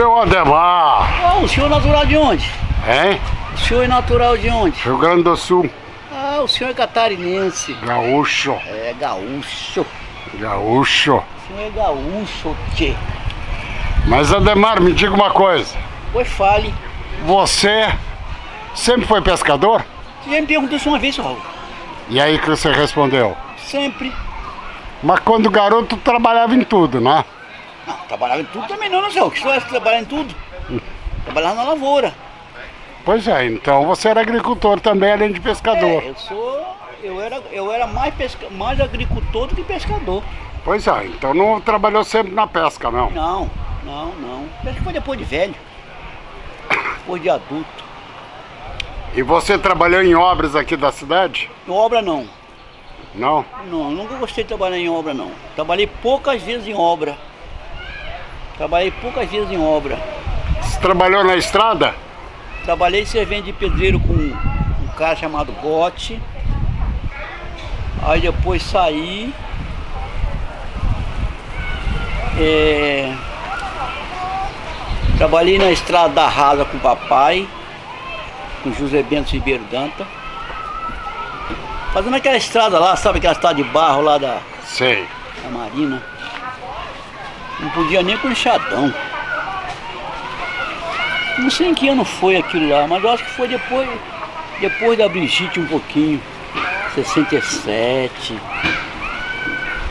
Seu Ademar! Oh, o senhor é natural de onde? Hein? O senhor é natural de onde? Rio Grande do Sul. Ah, o senhor é catarinense. Gaúcho. É, gaúcho. Gaúcho. O senhor é gaúcho, tchê. Mas Ademar, me diga uma coisa. Pois fale. Você sempre foi pescador? Você já me perguntou isso uma vez, Raul. E aí que você respondeu? Sempre. Mas quando garoto trabalhava em tudo, né? Não, trabalhava em tudo também não, não, senhor. Que senhor é trabalhar em tudo? Trabalhava na lavoura. Pois é, então você era agricultor também, além de pescador. É, eu sou. Eu era, eu era mais, pesca, mais agricultor do que pescador. Pois é, então não trabalhou sempre na pesca, não? Não, não, não. Pesca foi depois de velho. Depois de adulto. E você trabalhou em obras aqui da cidade? Em obra não. Não? Não, nunca gostei de trabalhar em obra não. Trabalhei poucas vezes em obra. Trabalhei poucas vezes em obra. Você trabalhou na estrada? Trabalhei servendo de pedreiro com um cara chamado Gotti. Aí depois saí. É, Trabalhei na estrada da Rasa com o papai, com José Bento Ribeiro Danta. Fazendo aquela estrada lá, sabe aquela estrada de barro lá da, Sei. da Marina. Não podia nem com enxadão. Não sei em que ano foi aquilo lá, mas eu acho que foi depois, depois da Brigitte um pouquinho. 67.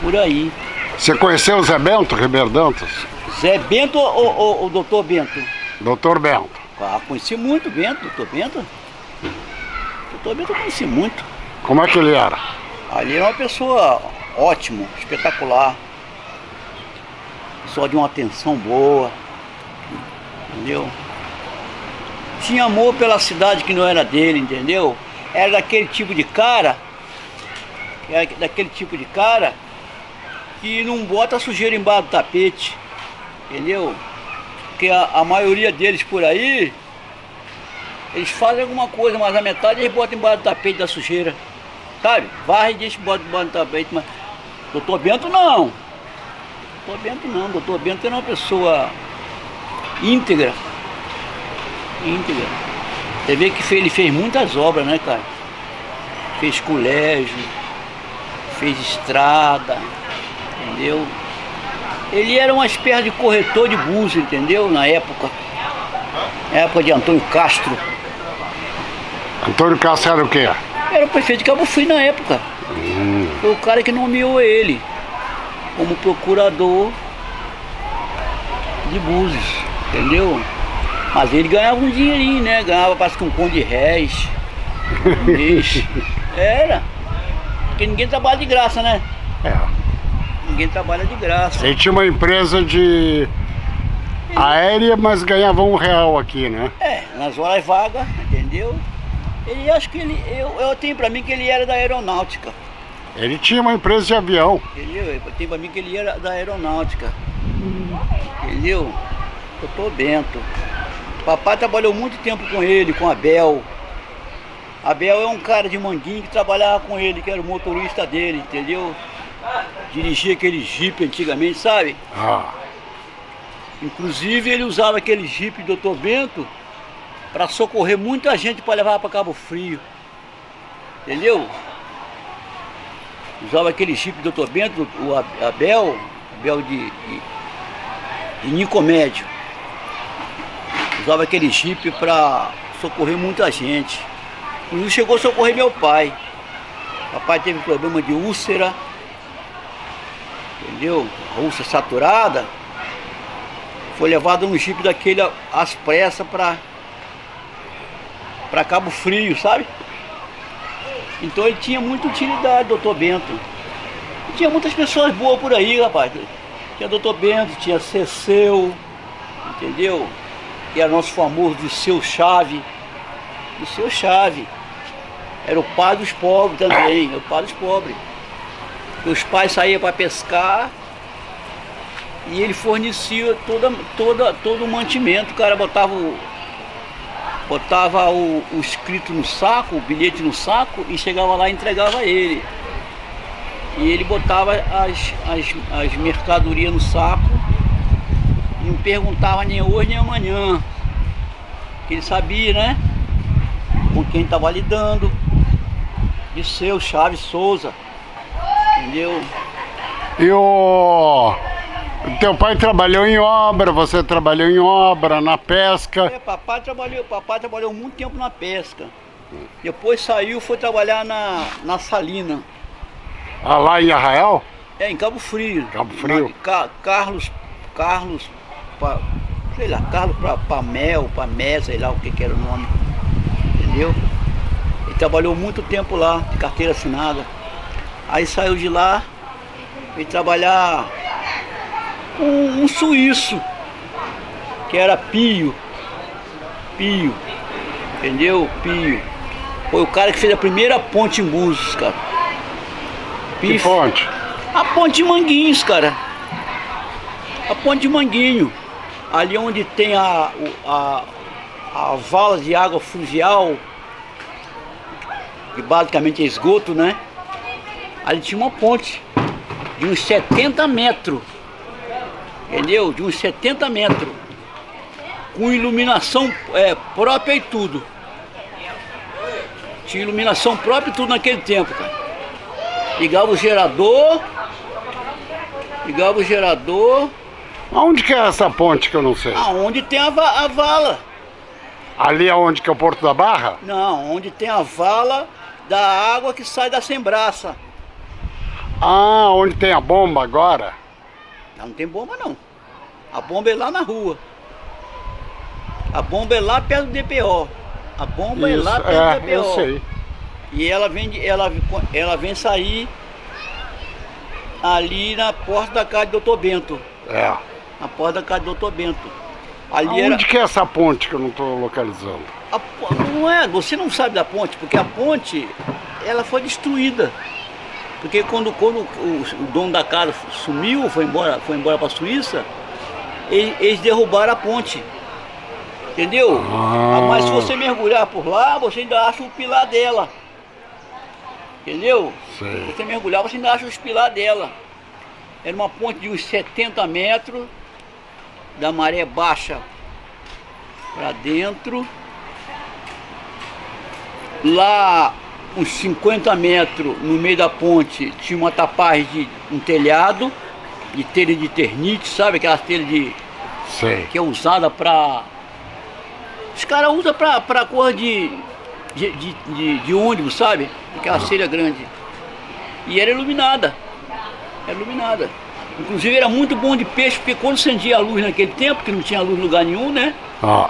Por aí. Você conheceu o Zé Bento Ribeiro Dantas? Zé Bento ou, ou, ou doutor Bento? Doutor Bento. Ah, conheci muito Bento, doutor Bento. Doutor Bento eu conheci muito. Como é que ele era? Ali é uma pessoa ótima, espetacular. Pessoa de uma atenção boa. Entendeu? Tinha amor pela cidade que não era dele, entendeu? Era daquele tipo de cara. Era daquele tipo de cara que não bota sujeira embaixo do tapete. Entendeu? Porque a, a maioria deles por aí, eles fazem alguma coisa, mas a metade eles botam embaixo do tapete da sujeira. Sabe? Varre e deixa embaixo do tapete, mas. Doutor Bento não. Doutor Bento não. Doutor Bento era uma pessoa íntegra. Íntegra. Você vê que ele fez muitas obras, né, cara? Fez colégio, fez estrada, entendeu? Ele era uma espécie de corretor de búzio, entendeu? Na época. Na época de Antônio Castro. Antônio Castro era o quê? Era o prefeito de Cabo Frio na época. Foi o cara que nomeou ele como procurador de Búzios, entendeu? Mas ele ganhava um dinheirinho, né? Ganhava parece que um conto de réis. um mês. Era. Porque ninguém trabalha de graça, né? É. Ninguém trabalha de graça. Ele tinha uma empresa de aérea, mas ganhava um real aqui, né? É, nas horas vagas, entendeu? Ele acho que ele. Eu, eu tenho pra mim que ele era da aeronáutica. Ele tinha uma empresa de avião. Entendeu? Eu tenho pra mim que ele era da aeronáutica. Entendeu? Doutor Bento. Papai trabalhou muito tempo com ele, com Abel. Abel é um cara de manguinho que trabalhava com ele, que era o motorista dele, entendeu? Dirigia aquele jipe antigamente, sabe? Ah, Inclusive ele usava aquele jipe do Dr. Bento para socorrer muita gente para levar para Cabo Frio. Entendeu? Usava aquele jipe do Dr. Bento, o Ab- Abel, Abel de, de, de Nicomédio. Usava aquele jipe para socorrer muita gente. Inclusive chegou a socorrer meu pai. Papai teve problema de úlcera. Entendeu? A úlcera saturada foi levado num jipe daquele às pressas para Cabo Frio, sabe? Então ele tinha muita utilidade, doutor Bento. E tinha muitas pessoas boas por aí, rapaz. Tinha doutor Bento, tinha Ceceu, entendeu? Que era nosso famoso de seu Chave. De seu Chave. Era o pai dos pobres também, o pai dos pobres. Os pais saíam para pescar e ele fornecia toda, toda, todo o mantimento. O cara botava o, botava o, o escrito no saco, o bilhete no saco e chegava lá e entregava ele. E ele botava as, as, as mercadorias no saco Não perguntava nem hoje nem amanhã. Ele sabia, né? Com quem estava lidando. De seu Chaves Souza. Entendeu? E o... Teu pai trabalhou em obra, você trabalhou em obra, na pesca. É, papai trabalhou, papai trabalhou muito tempo na pesca. Depois saiu, foi trabalhar na, na Salina. Ah, lá em Arraial? É, em Cabo Frio. Cabo Frio. Na, Ca, Carlos, Carlos, pa, sei lá, Carlos pra, Pamel, Pamé, sei lá o que, que era o nome. Entendeu? Ele trabalhou muito tempo lá, de carteira assinada. Aí saiu de lá, veio trabalhar um, um suíço, que era Pio. Pio. Entendeu? Pio. Foi o cara que fez a primeira ponte em Búzios, cara. Que ponte? A ponte de Manguinhos, cara. A ponte de Manguinho. Ali onde tem a, a, a vala de água fluvial, que basicamente é esgoto, né? Ali tinha uma ponte de uns 70 metros. Entendeu? De uns 70 metros. Com iluminação é, própria e tudo. Tinha iluminação própria e tudo naquele tempo, cara. Ligava o gerador. Ligava o gerador. Aonde que é essa ponte que eu não sei? Aonde tem a, va a vala. Ali aonde que é o Porto da Barra? Não, onde tem a vala da água que sai da sembraça. Ah, onde tem a bomba agora? Não tem bomba não. A bomba é lá na rua. A bomba é lá perto do DPO. A bomba Isso, é lá perto é, do DPO. eu sei. E ela vem, ela, ela vem sair ali na porta da casa do Dr. Bento. É. Na porta da casa do Dr. Bento. Ali Aonde era. que é essa ponte que eu não estou localizando? a não é, você não sabe da ponte, porque a ponte ela foi destruída. Porque quando, quando o, o dono da casa sumiu, foi embora, foi embora para a Suíça, eles, eles derrubaram a ponte. Entendeu? Ah. Mas se você mergulhar por lá, você ainda acha o pilar dela. Entendeu? Sei. Se você mergulhar, você ainda acha os pilar dela. Era uma ponte de uns 70 metros, da maré baixa para dentro. Lá, uns 50 metros no meio da ponte, tinha uma tapagem de um telhado, de telha de ternite, sabe? Aquela telha de, Sei. que é usada para. Os caras usam pra, pra cor de, de, de, de, de ônibus, sabe? Aquela telha grande. E era iluminada. Era iluminada. Inclusive era muito bom de peixe, porque quando acendia a luz naquele tempo, que não tinha luz em lugar nenhum, né? Ah,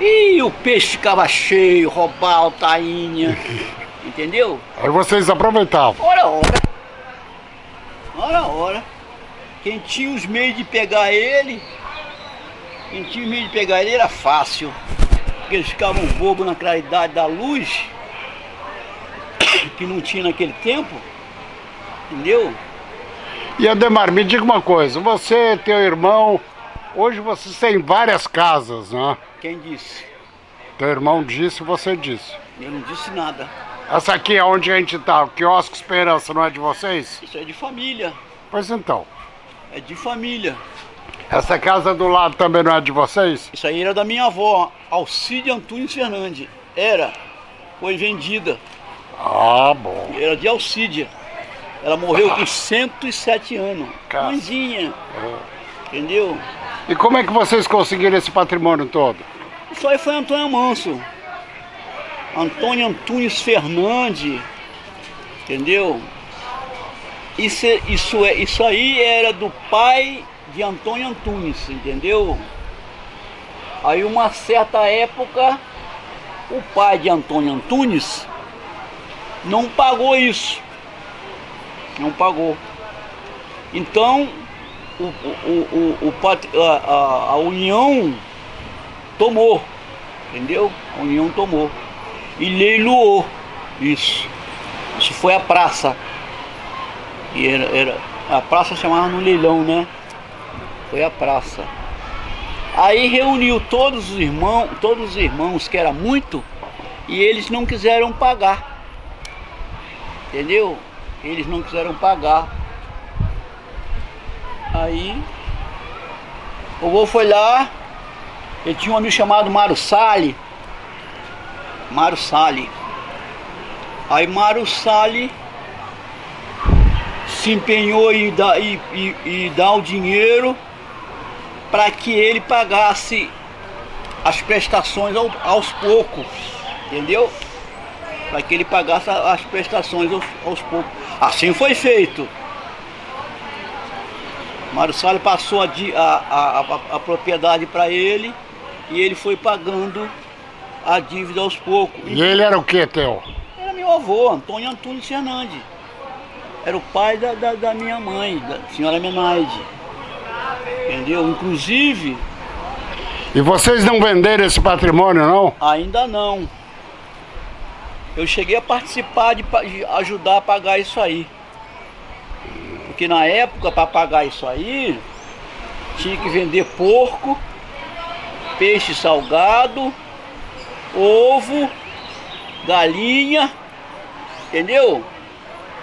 E o peixe ficava cheio, robalo, tainha. Entendeu? aí vocês aproveitavam. Ora, ora. Ora, ora. Quem tinha os meios de pegar ele, quem tinha os meios de pegar ele era fácil. Porque eles ficavam bobos na claridade da luz, que não tinha naquele tempo. Entendeu? E Ademar, me diga uma coisa, você, teu irmão, hoje vocês têm várias casas, né? Quem disse? Teu irmão disse, você disse. Eu não disse nada. Essa aqui é onde a gente tá, o quiosque Esperança, não é de vocês? Isso é de família. Pois então. É de família. Essa casa do lado também não é de vocês? Isso aí era da minha avó, Alcide Antunes Fernandes. Era. Foi vendida. Ah, bom. Era de Alcídia. Ela morreu com 107 anos. Mãezinha. Entendeu? E como é que vocês conseguiram esse patrimônio todo? Isso aí foi Antônio Manso. Antônio Antunes Fernandes. Entendeu? Isso, é- isso, é, isso aí era do pai de Antônio Antunes, entendeu? Aí uma certa época, o pai de Antônio Antunes não pagou isso. Não pagou. Então, o, o, o, o a, a União tomou, entendeu? A União tomou. E leiloou isso. Isso foi a praça. E era, era, a praça chamava no leilão, né? Foi a praça. Aí reuniu todos os irmãos, todos os irmãos que era muito, e eles não quiseram pagar. Entendeu? Eles não quiseram pagar. Aí O avô foi lá, ele tinha um amigo chamado Mário Sali. Mário Sali. Aí Mário Sali se empenhou em dar, e, e, e dar o dinheiro para que ele pagasse as prestações ao, aos poucos, entendeu? Para que ele pagasse as prestações aos, aos poucos. Assim foi feito. Mário Salles passou a, a, a, a propriedade para ele e ele foi pagando a dívida aos poucos. E ele era o que, Theo? Era meu avô, Antônio Antunes Fernandes. Era o pai da, da, da minha mãe, da senhora Menaide. Entendeu? Inclusive... E vocês não venderam esse patrimônio, não? Ainda não. Eu cheguei a participar de, de ajudar a pagar isso aí. Porque na época, para pagar isso aí, tinha que vender porco, peixe salgado, ovo, galinha, entendeu?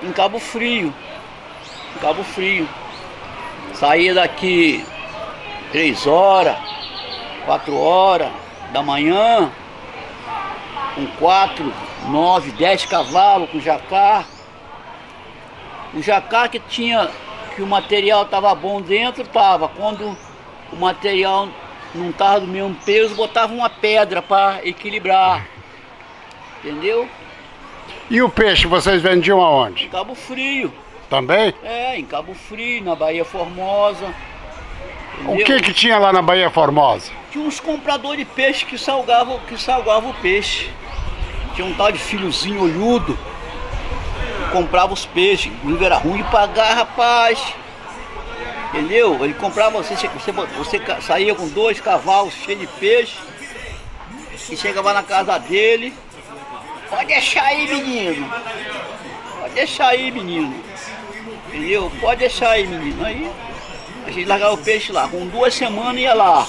Em Cabo Frio. Em Cabo Frio. Saía daqui três horas, quatro horas da manhã, com quatro, nove, dez cavalos com jacar. O jacar que tinha, que o material estava bom dentro, estava. Quando o material não estava do mesmo peso, botava uma pedra para equilibrar. Entendeu? E o peixe vocês vendiam aonde? Em Cabo Frio. Também? É, em Cabo Frio, na Bahia Formosa. Entendeu? O que que tinha lá na Bahia Formosa? Tinha uns compradores de peixe que salgavam, que salgavam o peixe. Tinha um tal de filhozinho olhudo comprava os peixes, inclusive era ruim de pagar, rapaz. Entendeu? Ele comprava, você, você, você saía com dois cavalos cheios de peixe e chegava na casa dele. Pode deixar aí, menino. Pode deixar aí, menino. Entendeu? Pode deixar aí, menino. Aí a gente largava o peixe lá. Com duas semanas ia lá.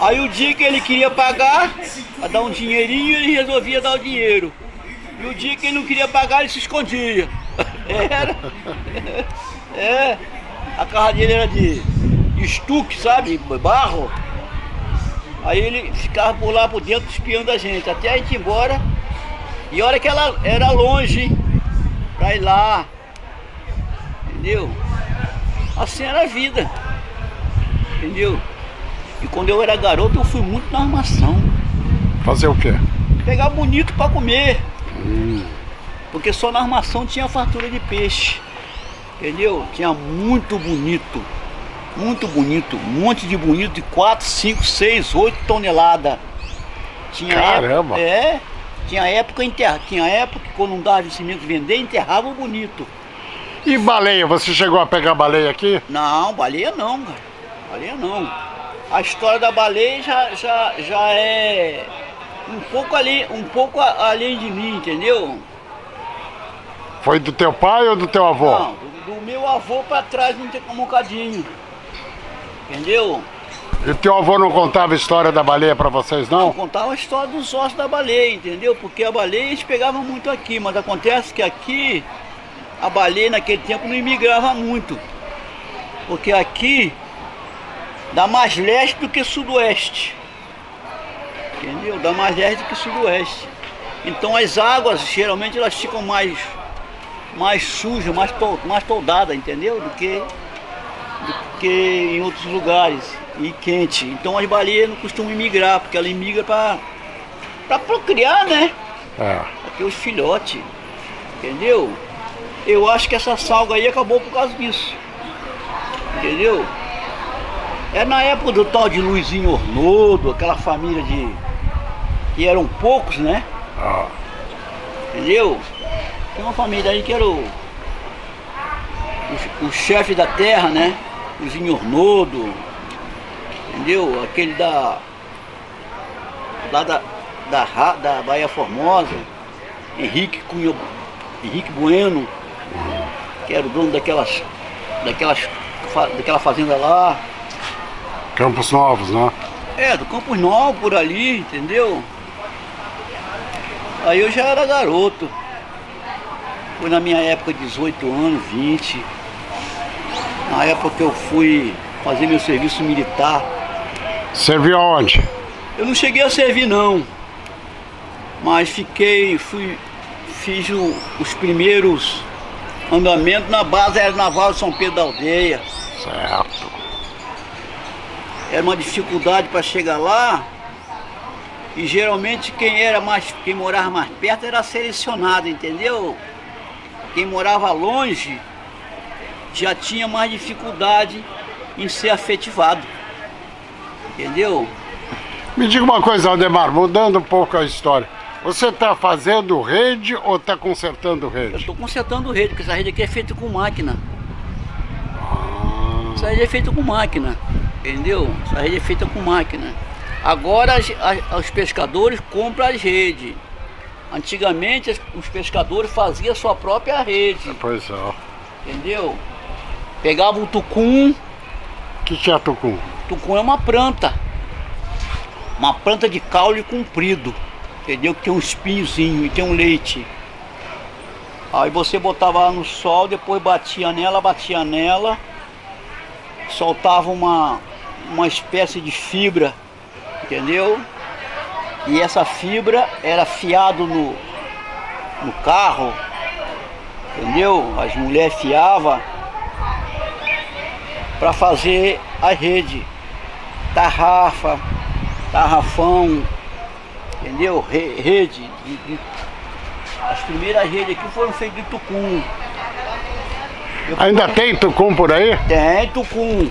Aí o dia que ele queria pagar, para dar um dinheirinho, ele resolvia dar o dinheiro. E o dia que ele não queria pagar, ele se escondia. Era. É. A casa dele era de, estuque, sabe? Barro. Aí ele ficava por lá por dentro espiando a gente, até a gente ir embora. E olha que ela era longe pra ir lá. Entendeu? Assim era a vida. Entendeu? E quando eu era garoto eu fui muito na armação. Fazer o quê? Pegar bonito pra comer. Porque só na armação tinha fartura de peixe. Entendeu? Tinha muito bonito. Muito bonito. Um monte de bonito de 4, 5, 6, 8 toneladas. Tinha Caramba! Época, é. Tinha época enterra, tinha época que quando não dava vencimento vender, enterrava o bonito. E baleia, você chegou a pegar baleia aqui? Não, baleia não, cara. Baleia não. A história da baleia já, já, já é um pouco ali, um pouco além de mim, entendeu? Foi do teu pai ou do teu avô? Não, do, meu avô para trás não tem como um cadinho. Entendeu? E teu avô não contava a história da baleia para vocês, não? Não, contava a história dos ossos da baleia, entendeu? Porque a baleia eles pegavam muito aqui, mas acontece que aqui a baleia naquele tempo não imigrava muito. Porque aqui dá mais leste do que sudoeste entendeu? Dá mais leste que sudoeste. Então as águas, geralmente, elas ficam mais, mais sujas, mais, mais toldadas, entendeu? Do que, do que em outros lugares, e quente. Então as baleias não costumam migrar, porque ela imigra para para procriar, né? É. Aqui os filhotes, entendeu? Eu acho que essa salga aí acabou por causa disso, entendeu? É na época do tal de Luizinho Ornodo, aquela família de que eram poucos, né? Ah. Entendeu? Tem uma família aí que era o, o, o chefe da terra, né? O Zinhornodo, entendeu? Aquele da, lá da, da, da Bahia Formosa, Henrique Cunha, Henrique Bueno, que era o dono daquelas, daquelas, daquela fazenda lá. Campos Novos, né? É, do Campos Novos por ali, entendeu? Aí eu já era garoto. Foi na minha época 18 anos, 20. Na época que eu fui fazer meu serviço militar. Serviu aonde? Eu não cheguei a servir não, mas fiquei, fui, fiz o, os primeiros andamentos na base aeronaval de São Pedro da Aldeia. Certo. Era uma dificuldade para chegar lá, e geralmente quem era mais, quem morava mais perto era selecionado, entendeu? Quem morava longe já tinha mais dificuldade em ser afetivado. Entendeu? Me diga uma coisa, Aldemar, mudando um pouco a história. Você está fazendo rede ou está consertando Eu rede? estou consertando rede, porque essa rede aqui é feita com máquina. Essa rede é feita com máquina, entendeu? Essa rede é feita com máquina. Agora as- as- os pescadores compram as redes. Antigamente os pescadores faziam a sua própria rede, Pois é. entendeu? Pegavam o tucum, O que, que é tucum? tucum é uma planta. Uma planta de caule comprido, entendeu? Que tem um espinhozinho e tem um leite. Aí você botava ela no sol, depois batia nela, batia nela, soltava uma, uma espécie de fibra, entendeu? E essa fibra era fiado no, no carro, entendeu? As mulheres fiavam para fazer a rede, tarrafa, tarrafão, entendeu? Re- rede, de- de- as primeiras redes aqui foram feitas de tucum. Eu Ainda tem tucum por aí? tem tucum.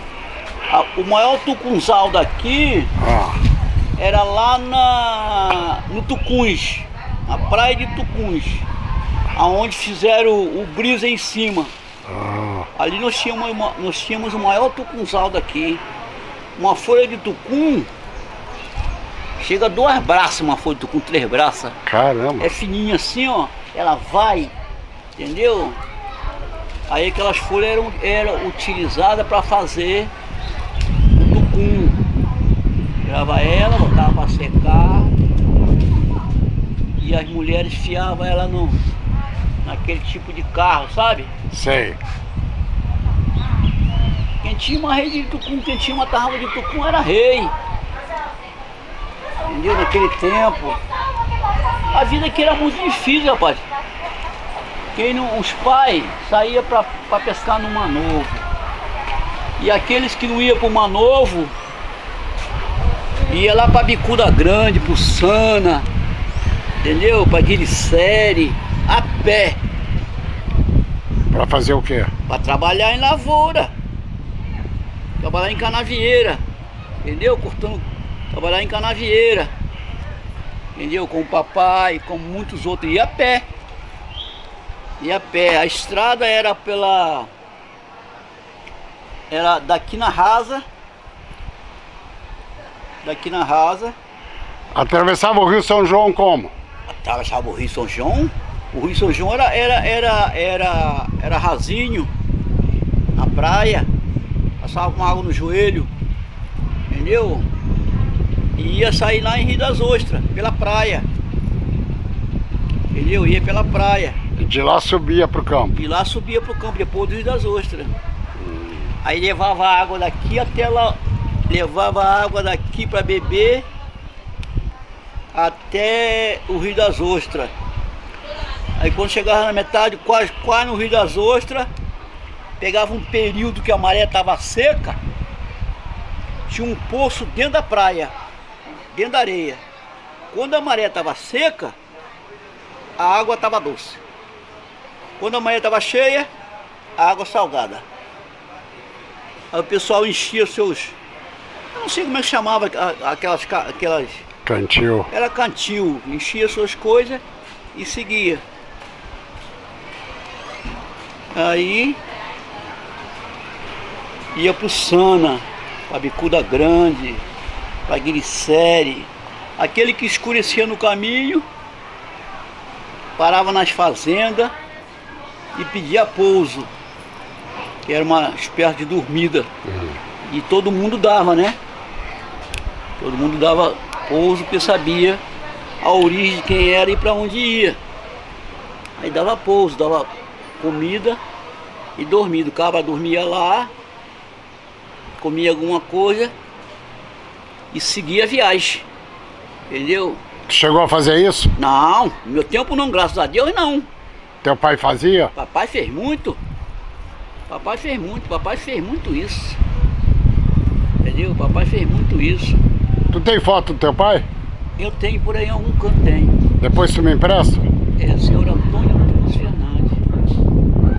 O maior tucunzal daqui Ah, era lá na, no Tucuns, na praia de Tucuns, aonde fizeram o, o brisa em cima. ah, Ali nós tínhamos, nós tínhamos o maior tucunzal daqui. Uma folha de tucum chega a duas braças, uma folha de tucum, três braças. caramba. É fininha assim, ó. Ela vai, entendeu? Aí aquelas folhas eram, eram utilizadas para fazer. Tirava ela, botava para secar. E as mulheres fiavam ela no, naquele tipo de carro, sabe? Sei. Quem tinha uma rede de tucum, quem tinha uma tarrafa de tucum era rei. Entendeu? Naquele tempo. A vida aqui era muito difícil, rapaz. Quem não, os pais saíam para pescar no Mar Novo. E aqueles que não iam para o Mar Novo, ia lá para Bicuda Grande, pro Sana, entendeu? Para Guiricere, a pé, Pra fazer o quê? para trabalhar em lavoura. Trabalhar em canavieira, entendeu? Cortando, trabalhar em canavieira, entendeu? Com o papai, com muitos outros, ia a pé. Ia a pé. A estrada era pela. Era daqui na rasa. Daqui na rasa. Atravessava o Rio São João como? Atravessava o Rio São João. O Rio São João era, era, era, era, era rasinho, na praia, passava com água no joelho, entendeu? E ia sair lá em Rio das Ostras, pela praia. Entendeu? Ia pela praia. E de lá subia pro campo. E lá subia pro campo, depois do Rio das Ostras. Aí levava a água daqui até lá, levava água daqui para beber até o Rio das Ostras. Aí quando chegava na metade, quase, quase no Rio das Ostras, pegava um período que a maré estava seca, tinha um poço dentro da praia, dentro da areia. Quando a maré estava seca, a água estava doce. Quando a maré estava cheia, a água salgada. Aí o pessoal enchia seus. Eu não sei como é que chamava aquelas. aquelas Cantil. era cantil, enchia suas coisas e seguia. Aí ia pro Sana, pra Bicuda Grande, pra Guiricere. Aquele que escurecia no caminho, parava nas fazendas e pedia pouso, que era uma espécie de dormida. E todo mundo dava, né? Todo mundo dava pouso porque sabia a origem de quem era e para onde ia. Aí dava pouso, dava comida e dormia. O cabra dormia lá, comia alguma coisa e seguia a viagem. Entendeu? Chegou a fazer isso? Não, no meu tempo não, graças a Deus não. Teu pai fazia? Papai fez muito. Papai fez muito, papai fez muito isso. Entendeu? Papai fez muito isso. Tu tem foto do teu pai? Eu tenho por aí em algum canto, tenho. Depois tu me empresta? É senhor